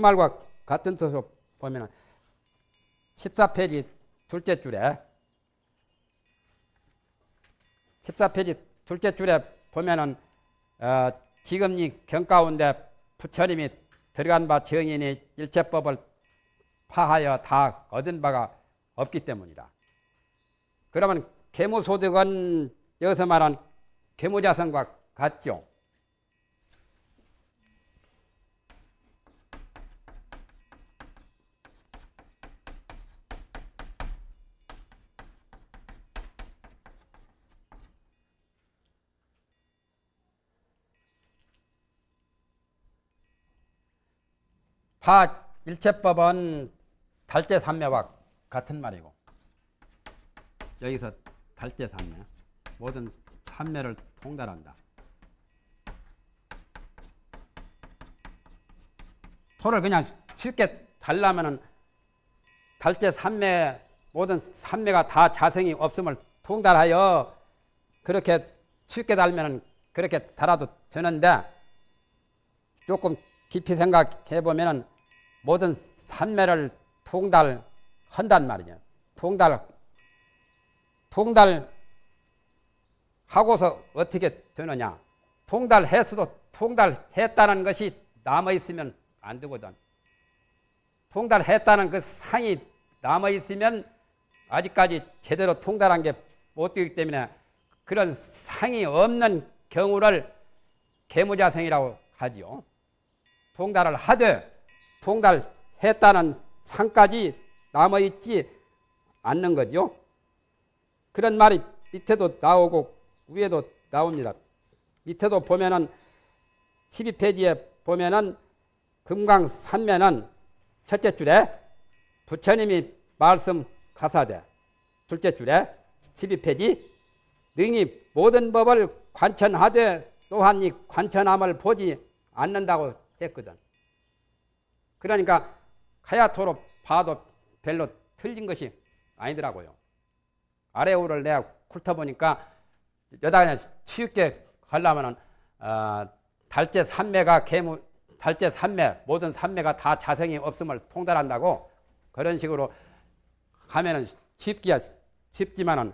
그 말과 같은 뜻으로 보면 14페이지 둘째 줄에 14페이지 둘째 줄에 보면은 어, 지금 이 경 가운데 부처님이 들어간 바 정인이 일체법을 파하여 다 얻은 바가 없기 때문이다. 그러면 계무소득은 여기서 말한 계무자성과 같죠. 파 일체법은 달제 삼매와 같은 말이고 여기서 달제 삼매 모든 삼매를 통달한다. 토를 그냥 쉽게 달라면은 달제 삼매 모든 삼매가 다 자성이 없음을 통달하여 그렇게 쉽게 달면은 그렇게 달아도 되는데 조금 깊이 생각해 보면은 모든 산매를 통달한단 말이죠. 통달 통달하고서 어떻게 되느냐? 통달했어도 통달했다는 것이 남아 있으면 안 되거든. 통달했다는 그 상이 남아 있으면 아직까지 제대로 통달한 게 못 되기 때문에 그런 상이 없는 경우를 개무자생이라고 하지요. 통달을 하되 통달했다는 상까지 남아있지 않는 거죠. 그런 말이 밑에도 나오고 위에도 나옵니다. 밑에도 보면은 12페이지에 보면은 금강 산면은 첫째 줄에 부처님이 말씀하사대 둘째 줄에 12페이지 능히 모든 법을 관천하되 또한 이 관천함을 보지 않는다고 했거든. 그러니까 하야토로 봐도 별로 틀린 것이 아니더라고요. 아래오를 내가 훑어보니까 여다 그냥 쉽게 하려면은 어, 달제 삼매가 개무 달제 삼매 모든 삼매가 다 자성이 없음을 통달한다고 그런 식으로 하면은 쉽기야 쉽지만은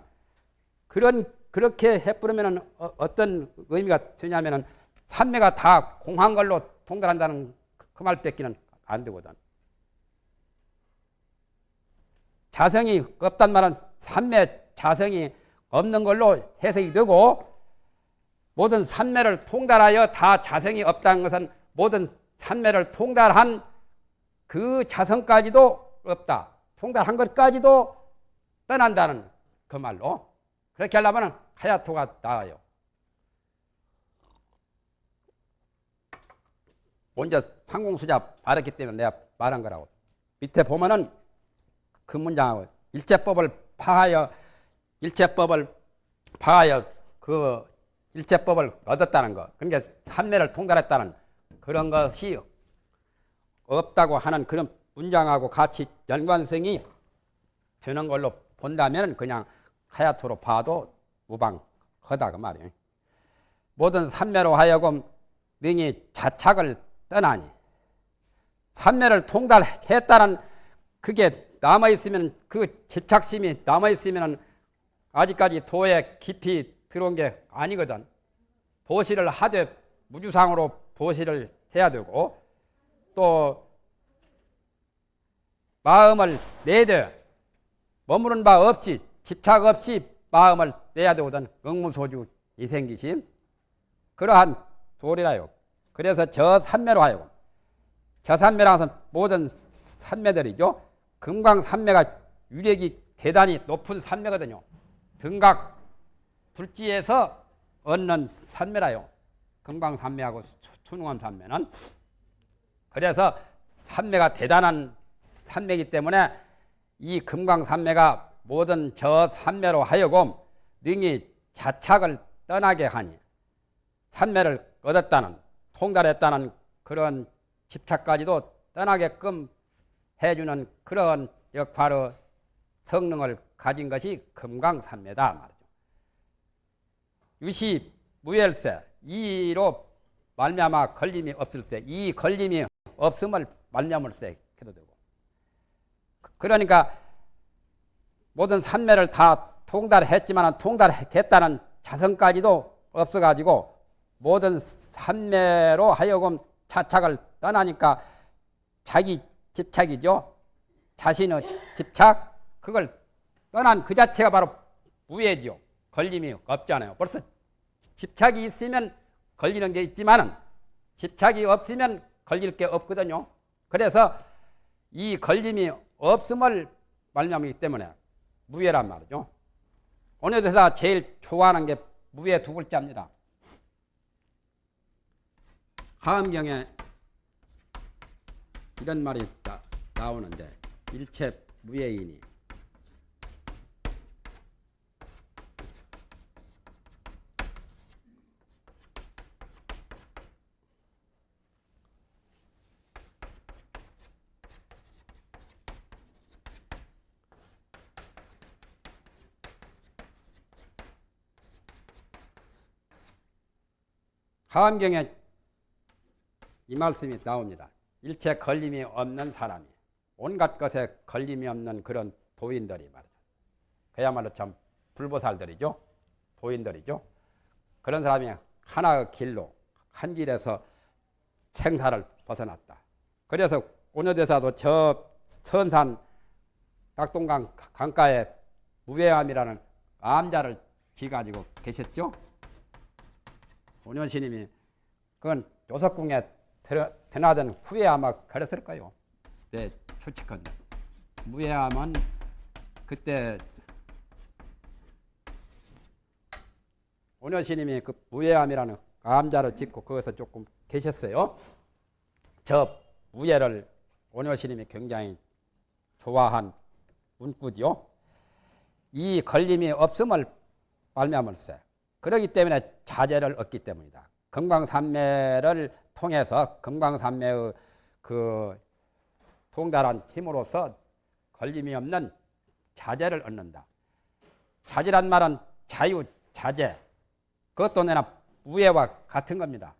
그런 그렇게 해버리면은 어, 떤 의미가 되냐면은 삼매가 다 공한 걸로 통달한다는 그 말 뺏기는 안 되거든. 자성이 없단 말은 삼매 자성이 없는 걸로 해석이 되고 모든 삼매를 통달하여 다 자성이 없다는 것은 모든 삼매를 통달한 그 자성까지도 없다. 통달한 것까지도 떠난다는 그 말로 그렇게 하려면 하야토가 나와요. 먼저 상공수자 말했기 때문에 내가 말한 거라고. 밑에 보면은 그 문장하고 일제법을 파하여 일제법을 파하여 그 일제법을 얻었다는 거. 그러니까 삼매를 통달했다는 그런 것이 없다고 하는 그런 문장하고 같이 연관성이 되는 걸로 본다면 그냥 하야토로 봐도 무방하다 그 말이에요. 모든 삼매로 하여금 능히 자착을 떠나니 삼매를 통달했다는 그게 남아 있으면 그 집착심이 남아 있으면 아직까지 도에 깊이 들어온 게 아니거든. 보시를 하되 무주상으로 보시를 해야 되고 또 마음을 내되 머무는 바 없이 집착 없이 마음을 내야 되거든. 응무소주 이생기심 그러한 도리라요. 그래서 저 산매로 하여금 저 산매라서 모든 산매들이죠. 금강 산매가 유력이 대단히 높은 산매거든요. 등각 불지에서 얻는 산매라요. 금강 산매하고 수능원 산매는 그래서 산매가 대단한 산매이기 때문에 이 금강 산매가 모든 저 산매로 하여금 능히 자착을 떠나게 하니 산매를 얻었다는 통달했다는 그런 집착까지도 떠나게끔 해주는 그런 역할의 성능을 가진 것이 금강산매다 말이죠. 유시 무열세 이로 말미암아 걸림이 없을세 이 걸림이 없음을 말념을세 해도 되고. 그- 그러니까 모든 산매를 다 통달했지만 통달했다는 자성까지도 없어가지고 모든 산매로 하여금 자착을 떠나니까 자기 집착이죠. 자신의 집착 그걸 떠난 그 자체가 바로 무예죠. 걸림이 없잖아요. 벌써 집착이 있으면 걸리는 게 있지만은 집착이 없으면 걸릴 게 없거든요. 그래서 이 걸림이 없음을 말미암기 때문에 무예란 말이죠. 오늘 대사 제일 좋아하는 게 무예 두 글자입니다. 하음경에 이런 말이 나, 나오는데 일체 무예이니 하암경에 이 말씀이 나옵니다. 일체 걸림이 없는 사람이 온갖 것에 걸림이 없는 그런 도인들이 말이죠. 그야말로 참 불보살들이죠. 도인들이죠. 그런 사람이 하나의 길로 한 길에서 생사를 벗어났다. 그래서 오녀대사도 저 선산 낙동강 강가에 무외암이라는 암자를 지가지고 계셨죠. 오년 스님이 그건 요석궁에 드나든 후에 아마 그랬을 거요. 네, 추측한다. 무예암은 그때 오년스님이 그 무예암이라는 암자를 짓고 거기서 조금 계셨어요. 저 무예를 오년스님이 굉장히 좋아한 운꾸지요. 이 걸림이 없음을 말미암을세. 그러기 때문에 자제를 얻기 때문이다. 금강산매를 통해서 금강산매의 그 통달한 힘으로서 걸림이 없는 자제를 얻는다. 자제란 말은 자유, 자제. 그것도 내나 우애와 같은 겁니다.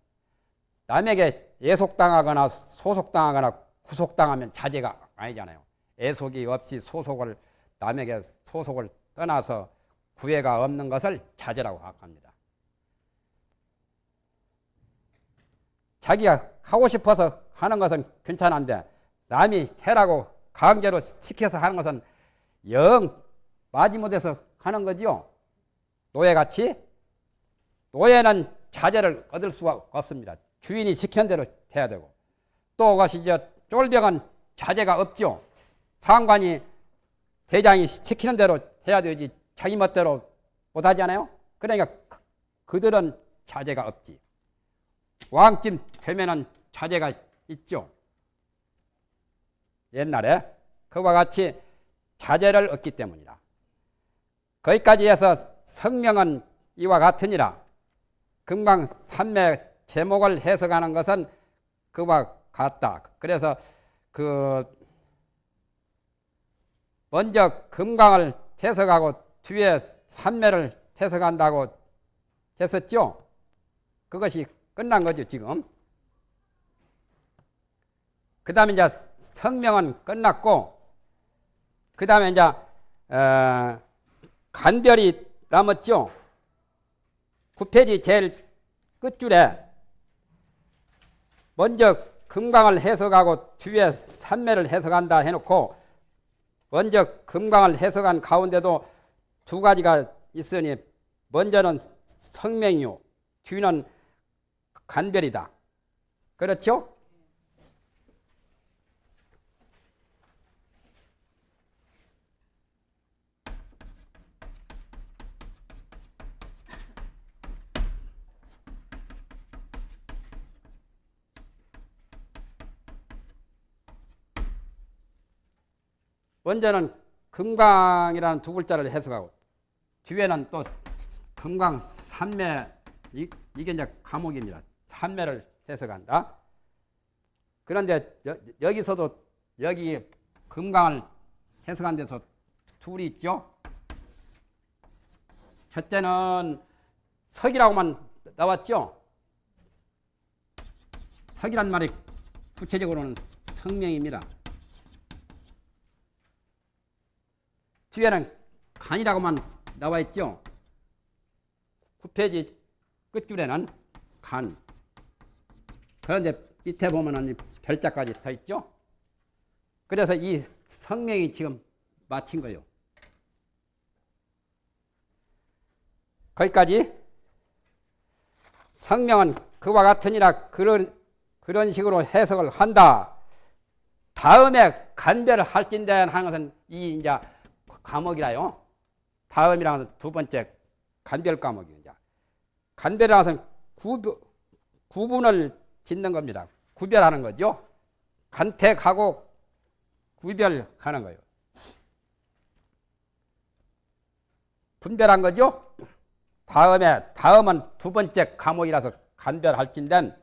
남에게 예속당하거나 소속당하거나 구속당하면 자제가 아니잖아요. 애속이 없이 소속을 남에게 소속을 떠나서 구애가 없는 것을 자제라고 합니다. 자기가 하고 싶어서 하는 것은 괜찮은데 남이 해라고 강제로 시켜서 하는 것은 영 마지못해서 하는 거지요. 노예같이 노예는 자제를 얻을 수가 없습니다. 주인이 시키는 대로 해야 되고 또 그것이 저 쫄병은 자제가 없죠. 상관이 대장이 시키는 대로 해야 되지 자기 멋대로 못하잖아요. 그러니까 그들은 자제가 없지. 왕쯤 되면은 자제가 있죠. 옛날에 그와 같이 자제를 얻기 때문이다. 거기까지 해서 성명은 이와 같으니라. 금강 산매 제목을 해석하는 것은 그와 같다. 그래서 그 먼저 금강을 해석하고 뒤에 산매를 해석한다고 했었죠. 그것이 끝난 거죠, 지금. 그 다음에 이제 성명은 끝났고, 그 다음에 이제, 어, 간별이 남았죠. 9페이지 제일 끝줄에 먼저 금강을 해석하고 뒤에 산매를 해석한다 해놓고 먼저 금강을 해석한 가운데도 두 가지가 있으니 먼저는 성명이요 뒤는 간별이다. 그렇죠? 먼저는 금강이라는 두 글자를 해석하고 뒤에는 또 금강 산매 이, 게 이제 과목입니다. 산매를 해석한다. 그런데 여, 기서도 여기 금강을 해석한 데서 둘이 있죠. 첫째는 석이라고만 나왔죠. 석이란 말이 구체적으로는 성명입니다. 뒤에는 간이라고만 나와 있죠. 9페이지 끝줄에는 간. 그런데 밑에 보면은 별자까지 더 있죠. 그래서 이 성명이 지금 마친 거예요. 거기까지 성명은 그와 같으니라 그런 그런 식으로 해석을 한다. 다음에 간별을 할진대 하는 것은 이 이제 과목이라요. 다음이라는 것은 두 번째 간별 과목이죠. 간별이라는 것은 구, 구분을 짓는 겁니다. 구별하는 거죠. 간택하고 구별하는 거예요. 분별한 거죠. 다음에 다음은 두 번째 과목이라서 간별할진된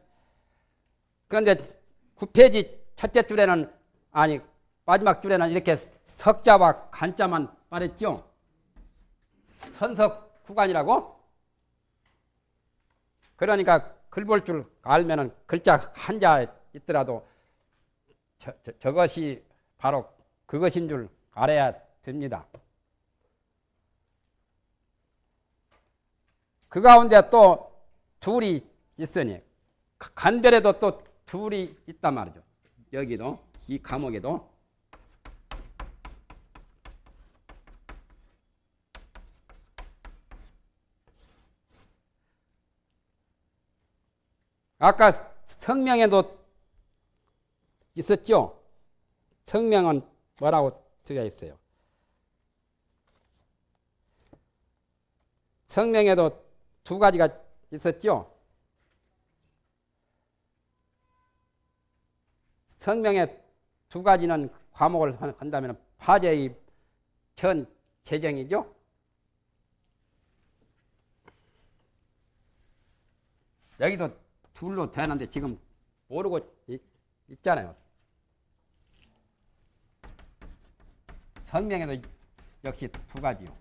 그런데 9페이지 첫째 줄에는 아니 마지막 줄에는 이렇게 석자와 간자만 말했죠. 선석 구간이라고. 그러니까 글 볼 줄 알면은 글자 한자 있더라도 저, 저, 저 것이 바로 그것인 줄 알아야 됩니다. 그 가운데 또 둘이 있으니 간별에도 또 둘이 있단 말이죠. 여기도 이 감옥에도 아까 성명에도 있었죠. 성명은 뭐라고 되어 있어요? 성명에도 두 가지가 있었죠. 성명의 두 가지는 과목을 한다면 파제의 전 재정이죠. 여기도 둘로 되는데 지금 모르고 있, 있잖아요. 성명에도 역시 두 가지요.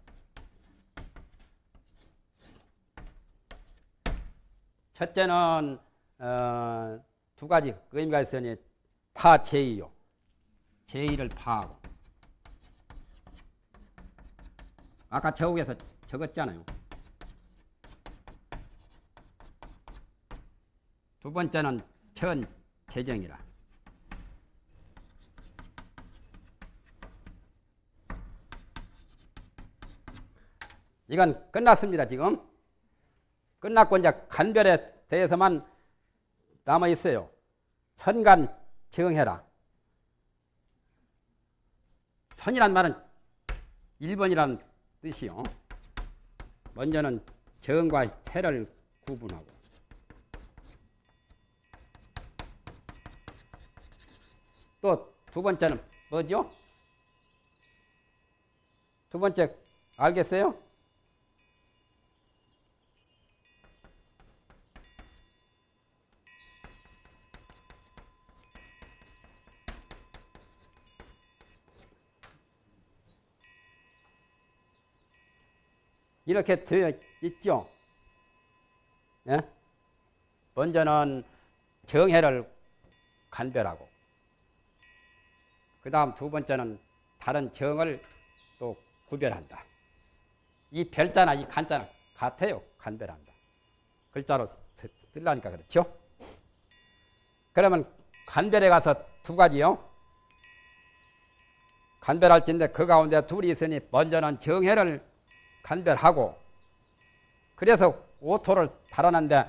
첫째는 어, 두 가지 의미가 있으니 파제의요. 제의를 파하고. 아까 저국에서 적었잖아요. 두 번째는 천 재정이라. 이건 끝났습니다, 지금. 끝났고 이제 간별에 대해서만 남아 있어요. 선간 정해라. 선이란 말은 1번이라는 뜻이요. 먼저는 정과 해를 구분하고 또 두 번째는 뭐죠? 두 번째 알겠어요? 이렇게 되어 있죠. 예? 먼저는 정해를 간별하고, 그 다음 두 번째는 다른 정을 또 구별한다. 이 별자나 이 간자는 같아요. 간별한다. 글자로 쓰려니까 그렇죠. 그러면 간별에 가서 두 가지요. 간별할진데 그 가운데 둘이 있으니 먼저는 정해를 간별하고 그래서 오토를 달아놨는데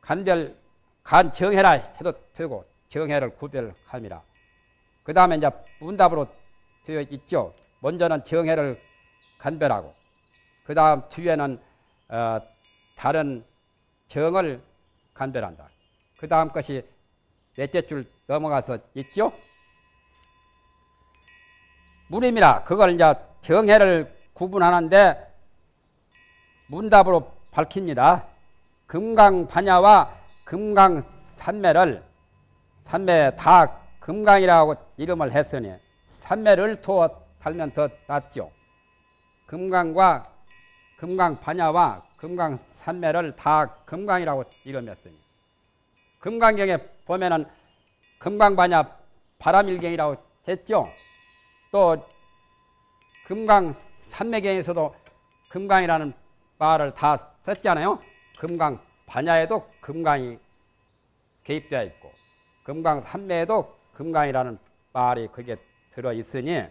간별 간 정해라 해도 되고 정해를 구별함이라. 그 다음에 이제 문답으로 되어 있죠. 먼저는 정해를 간별하고 그 다음 뒤에는 어, 다른 정을 간별한다. 그 다음 것이 넷째 줄 넘어가서 있죠. 무림이라 그걸 이제 정해를 구분하는데 문답으로 밝힙니다. 금강반야와 금강산매를 산매 다 금강이라고 이름을 했으니 산매를 투어 달면 더 낫죠. 금강과 금강반야와 금강산매를 다 금강이라고 이름했으니 금강경에 보면은 금강반야 바람일경이라고 했죠. 또 금강 산매경에서도 금강이라는 말을 다 썼잖아요. 금강 반야에도 금강이 개입되어 있고 금강 산매에도 금강이라는 말이 거기에 들어 있으니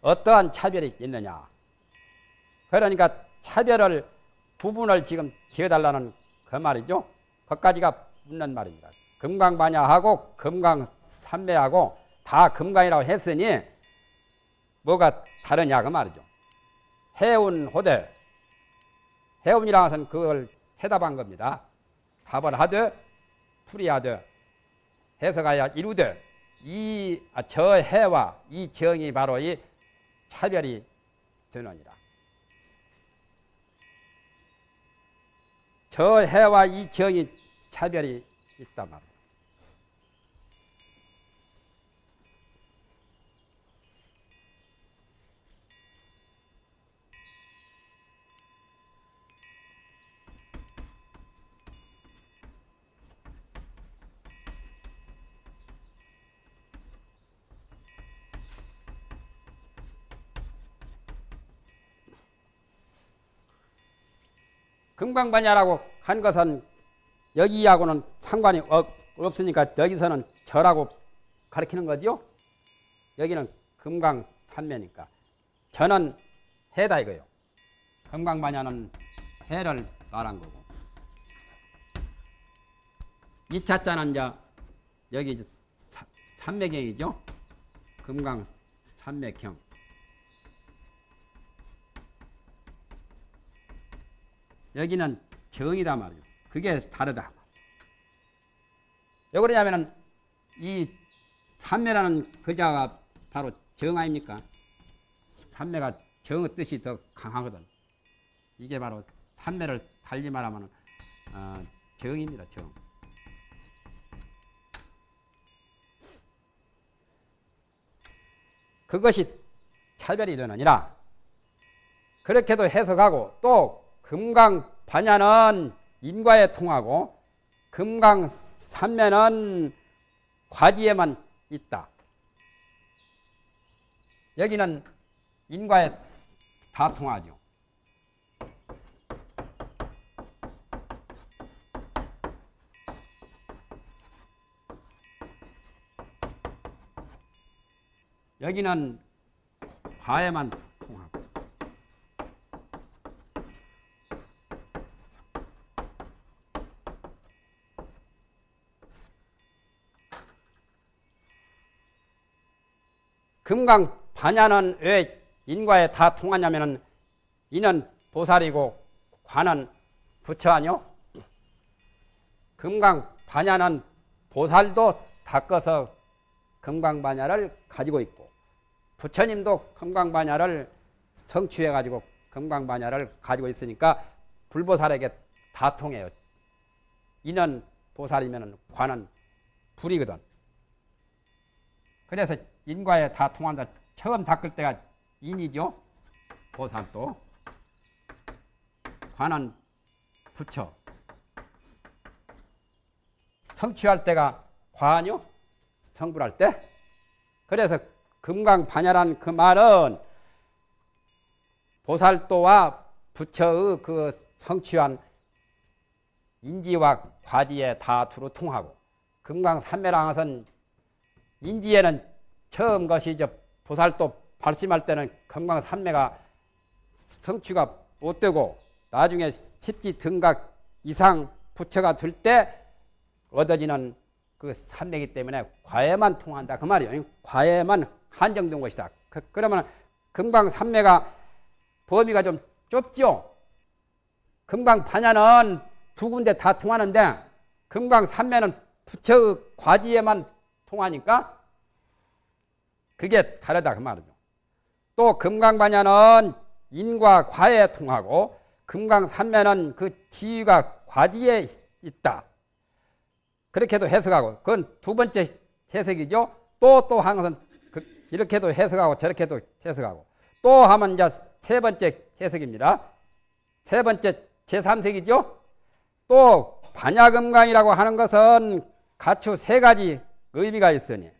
어떠한 차별이 있느냐? 그러니까 차별을 부분을 지금 지어달라는 그 말이죠. 거기까지가 묻는 말입니다. 금강반야하고 금강산매하고 다 금강이라고 했으니 뭐가 다르냐 그 말이죠. 해운 호대 해운이라는 것은 그걸 해답한 겁니다. 답을 하되 풀이하되 해석하여 이루되 이저 아, 해와 이 정이 바로 이 차별이 되느니라. 저 해와 이 정이 차별이 있단 말이야. 금강반야라고 한 것은 여기하고는 상관이 없으니까 여기서는 절하고 가리키는 거죠. 여기는 금강 산매니까 저는 해다 이거요. 금강반야는 해를 말한 거고 2차 자는 이제 여기 산매경이죠. 금강 산매경 여기는 정이다 말이죠. 그게 다르다. 왜 그러냐면은 이 삼매라는 글자가 바로 정 아닙니까? 삼매가 정의 뜻이 더 강하거든. 이게 바로 삼매를 달리 말하면 어, 정입니다. 정. 그것이 차별이 되느니라. 그렇게도 해석하고 또 금강 반야는 인과에 통하고 금강 산매는 과지에만 있다. 여기는 인과에 다 통하죠. 여기는 과에만 통하고 금강 반야는 왜 인과에 다 통하냐면은 이는 보살이고 관은 부처 아니요? 금강 반야는 보살도 닦아서 금강 반야를 가지고 있고 부처님도 금강 반야를 성취해 가지고 금강 반야를 가지고 있으니까 불보살에게 다 통해요. 이는 보살이면 관은 불이거든. 그래서 인과에 다 통한다. 처음 닦을 때가 인이죠. 보살도. 관은 부처. 성취할 때가 과하뇨? 성불할 때? 그래서 금강반야란 그 말은 보살도와 부처의 그 성취한 인지와 과지에 다 두루 통하고 금강산매랑은 인지에는 처음 것이 이제 보살도 발심할 때는 건강산매가 성취가 못 되고 나중에 십지 등각 이상 부처가 될 때 얻어지는 그 산매기 때문에 과에만 통한다 그 말이에요. 과에만 한정된 것이다. 그, 러면 금강 산매가 범위가 좀 좁죠. 금강 반야는 두 군데 다 통하는데 금강 산매는 부처의 과지에만 통하니까 그게 다르다 그 말이죠. 또 금강반야는 인과 과에 통하고 금강산매는 그 지위가 과지에 있다. 그렇게도 해석하고 그건 두 번째 해석이죠. 또또한 것은 그 이렇게도 해석하고 저렇게도 해석하고 또 하면 이제 세 번째 해석입니다. 세 번째 제3색이죠. 또 반야금강이라고 하는 것은 가추 세 가지 의미가 있으니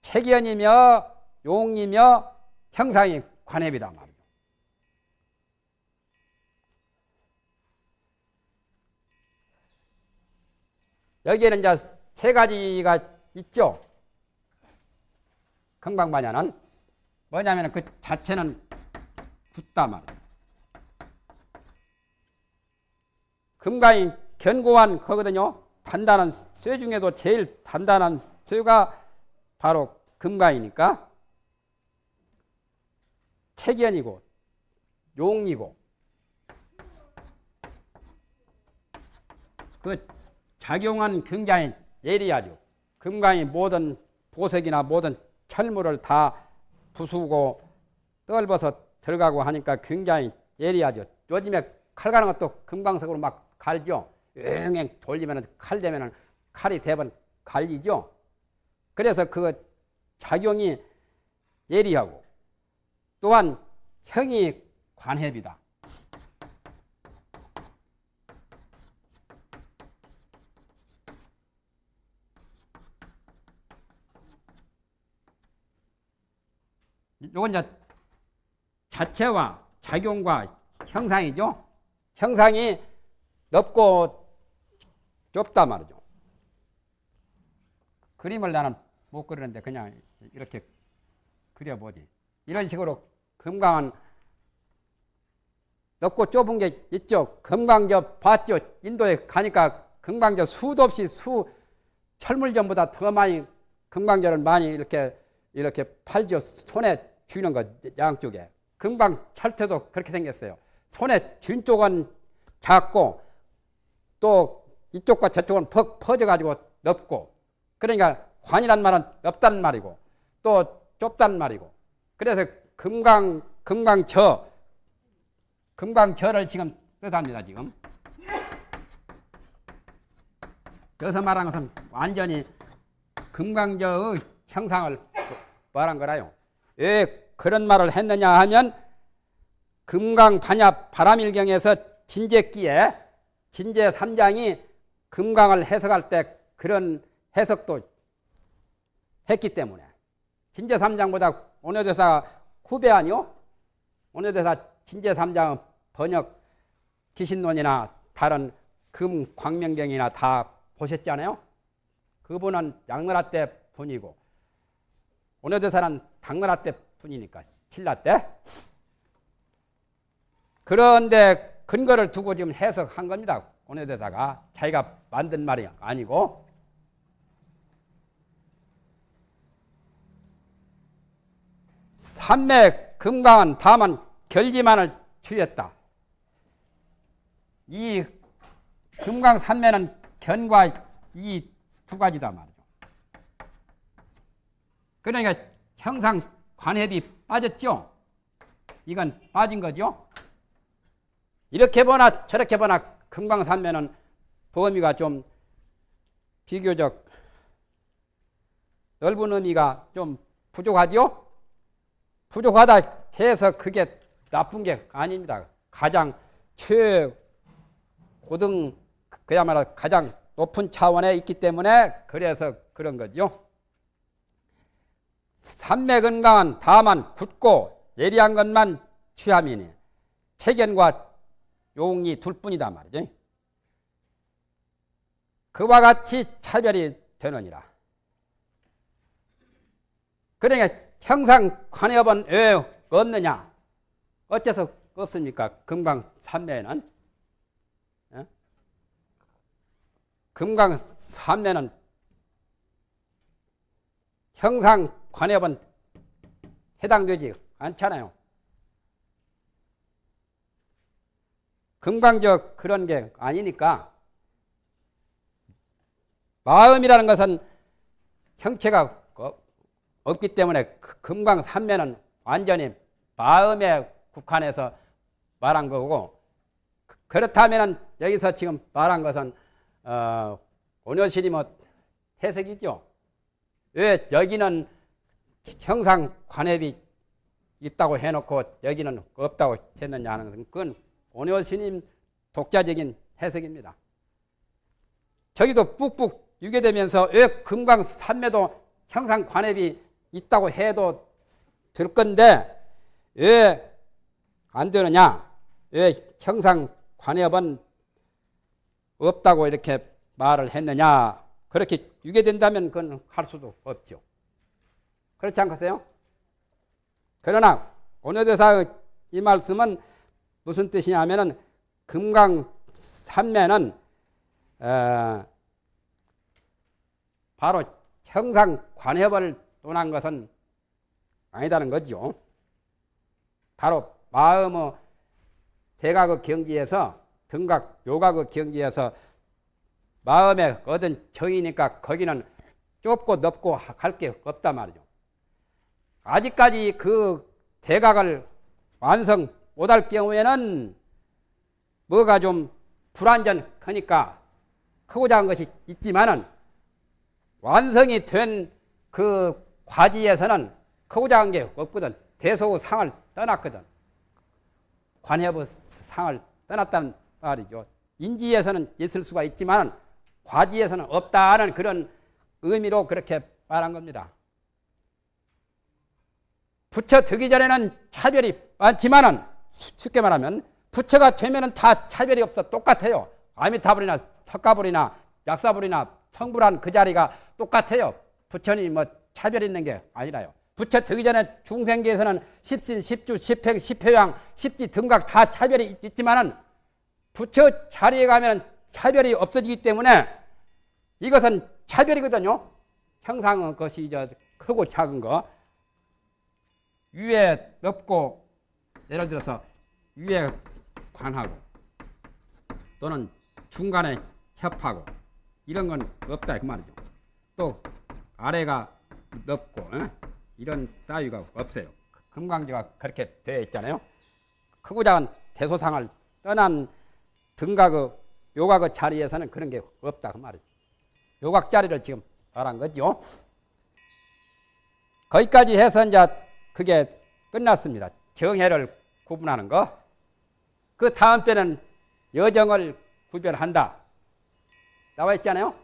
체견이며 용이며 형상이 관해비다 말이죠. 여기에는 이제 세 가지가 있죠. 금강반야는 뭐냐면 그 자체는 굳다 말이에요. 금강이 견고한 거거든요. 단단한 쇠 중에도 제일 단단한 쇠가 바로 금강이니까 체견이고 용이고 그 작용은 굉장히 예리하죠. 금강이 모든 보석이나 모든 철물을 다 부수고 떨벗어 들어가고 하니까 굉장히 예리하죠. 요즘에 칼 가는 것도 금강석으로 막 갈죠. 왱왱 돌리면 칼 되면 칼이 대번 갈리죠. 그래서 그 작용이 예리하고 또한 형이 관해비다. 요건 이제 자체와 작용과 형상이죠. 형상이 넓고 좁다 말이죠. 그림을 나는 못 그리는데 그냥 이렇게 그려보지. 이런 식으로 금강은 넓고 좁은 게 있죠. 금강저 봤죠. 인도에 가니까 금강저 수도 없이 수 철물점보다 더 많이 금강저를 많이 이렇게 이렇게 팔죠. 손에 쥐는 거 양쪽에. 금강 철퇴도 그렇게 생겼어요. 손에 쥔 쪽은 작고 또 이쪽과 저쪽은 퍽 퍼져가지고 넓고 그러니까 관이란 말은 넓단 말이고 또 좁단 말이고. 그래서 금강 금강저 금강저를 지금 뜻합니다 지금. 여기서 말한 것은 완전히 금강저의 형상을 말한 거라요. 왜 그런 말을 했느냐 하면 금강 반야 바람일경에서 진제기에 진제 3장이 금강을 해석할 때 그런 해석도 했기 때문에 진제 3장보다 오녀대사 후배 아니요? 오녀대사 진제 3장 번역 기신론이나 다른 금 광명경이나 다 보셨잖아요. 그분은 양나라 때 분이고 오녀대사는 당나라 때 분이니까 신라 때. 그런데 근거를 두고 지금 해석한 겁니다. 오녀대사가 자기가 만든 말이 아니고 산맥 금강은 다만 결지만을 취했다. 이 금강 산매는 견과 이 두 가지다 말이죠. 그러니까 형상 관협이 빠졌죠. 이건 빠진 거죠. 이렇게 보나 저렇게 보나 금강 산매는 범위가 좀 비교적 넓은 의미가 좀 부족하죠. 부족하다 해서 그게 나쁜 게 아닙니다. 가장 최고등 그야말로 가장 높은 차원에 있기 때문에 그래서 그런 거죠. 산맥 건강은 다만 굳고 예리한 것만 취함이니 체견과 용이 둘 뿐이다 말이죠. 그와 같이 차별이 되느니라. 그러니까 형상 관여번 왜 없느냐? 어째서 없습니까? 금강 산매는 어? 금강 산매는 형상 관여번 해당되지 않잖아요. 금강적 그런 게 아니니까 마음이라는 것은 형체가 없기 때문에 그 금강 산매는 완전히 마음에 국한해서 말한 거고 그렇다면 여기서 지금 말한 것은 어, 오녀실이 뭐 해석이죠. 왜 여기는 형상 관협이 있다고 해놓고 여기는 없다고 했느냐 하는 것은 그건 오녀 스님 독자적인 해석입니다. 저기도 뿍뿍 유괴되면서 왜 금강 산매도 형상 관협이 있다고 해도 될 건데 왜 안 되느냐? 왜 형상 관협은 없다고 이렇게 말을 했느냐? 그렇게 유괴된다면 그건 할 수도 없죠. 그렇지 않겠어요? 그러나 오늘대사 이 말씀은 무슨 뜻이냐면은 금강 산매는 어, 바로 형상 관협을 논한 것은 아니다는 거죠. 바로 마음의 대각의 경지에서 등각 요각의 경지에서 마음에 얻은 정이니까 거기는 좁고 넓고 할게 없단 말이죠. 아직까지 그 대각을 완성 못할 경우에는 뭐가 좀 불완전하니까 크고자 한 것이 있지만은 완성이 된 그 과지에서는 크고자 한 게 없거든. 대소의 상을 떠났거든. 관협의 상을 떠났다는 말이죠. 인지에서는 있을 수가 있지만 과지에서는 없다는 그런 의미로 그렇게 말한 겁니다. 부처 되기 전에는 차별이 많지만은 쉽게 말하면 부처가 되면은 다 차별이 없어 똑같아요. 아미타불이나 석가불이나 약사불이나 청불한 그 자리가 똑같아요. 부처님 뭐 차별 있는 게 아니라요. 부처 되기 전에 중생계에서는 십신, 십주, 십행, 십회양, 십지 등각 다 차별이 있지만은 부처 자리에 가면 차별이 없어지기 때문에 이것은 차별이거든요. 형상은 것이 이제 크고 작은 거. 위에 넓고 예를 들어서 위에 관하고 또는 중간에 협하고 이런 건 없다 그 말이죠. 또 아래가 넓고 어? 이런 따위가 없어요. 금강지가 그렇게 되어 있잖아요. 크고 작은 대소상을 떠난 등각의 요각의 자리에서는 그런 게 없다 그 말이죠. 요각 자리를 지금 말한 거죠. 거기까지 해서 이제 그게 끝났습니다. 정해를 구분하는 거. 그 다음 때는 여정을 구별한다. 나와 있잖아요.